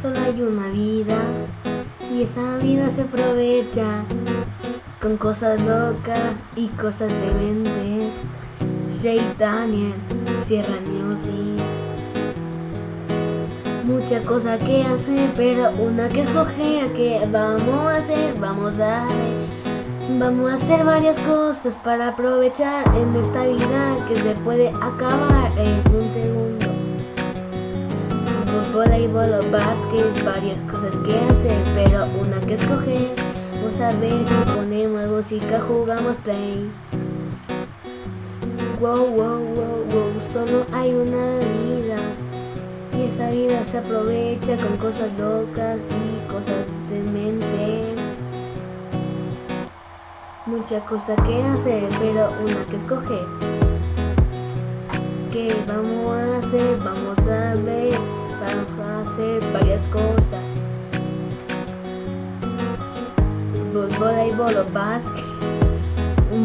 Solo hay una vida y esa vida se aprovecha con cosas locas y cosas dementes. Jay Daniel, Sierra Music. Mucha cosa que hacer, pero una que escoger. que vamos a hacer? Vamos a ver. Vamos a hacer varias cosas para aprovechar en esta vida que se puede acabar en un segundo. Fútbol, y o básquet, varias cosas que hacer, pero una que escoger. Vamos a ver ponemos música, jugamos play. Wow, wow, wow, wow, solo hay una vida. Y esa vida se aprovecha con cosas locas y cosas dementes. Mucha cosa que hacer, pero una que escoger. ¿Qué vamos a hacer? Vamos a ver, Y o básquet.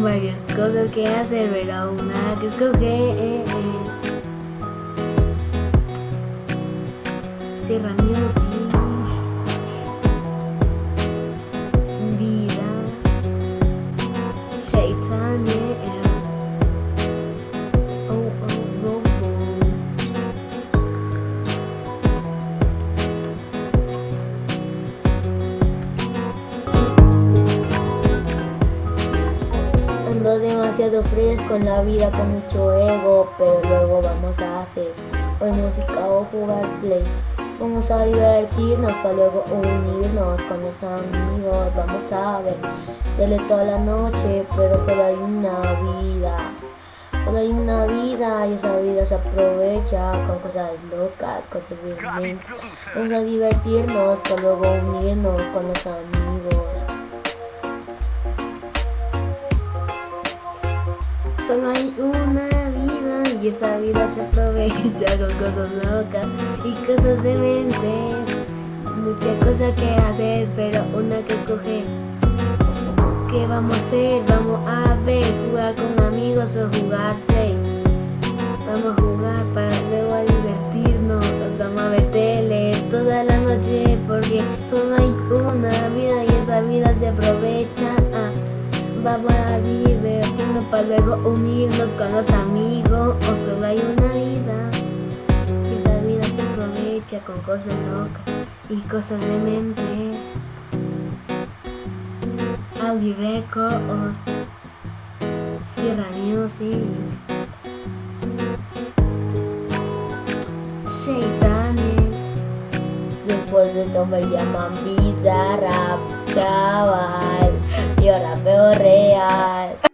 Varias cosas que hacer, pero una que escoger. Demasiado fresco en la vida con mucho ego Pero luego vamos a hacer hoy música o jugar play Vamos a divertirnos para luego unirnos con los amigos. Vamos a ver tele toda la noche, pero solo hay una vida. Solo hay una vida y esa vida se aprovecha con cosas locas, cosas de mente. Vamos a divertirnos para luego unirnos con los amigos. Solo hay una y esa vida se aprovecha con cosas locas y cosas de mente. Muchas cosas que hacer, pero una que coger. ¿Qué vamos a hacer? Vamos a ver, jugar con amigos o jugar play. Vamos a jugar para luego a divertirnos. Vamos a ver tele toda la noche porque solo hay una vida y esa vida se aprovecha. Ah, vamos a divertirnos luego unirnos con los amigos. O solo hay una vida y esa vida se aprovecha con cosas locas y cosas de mente. Audi Record Sierra Music. Daniel. Después de esto me llaman Bizarrap, chaval Yo rapeo real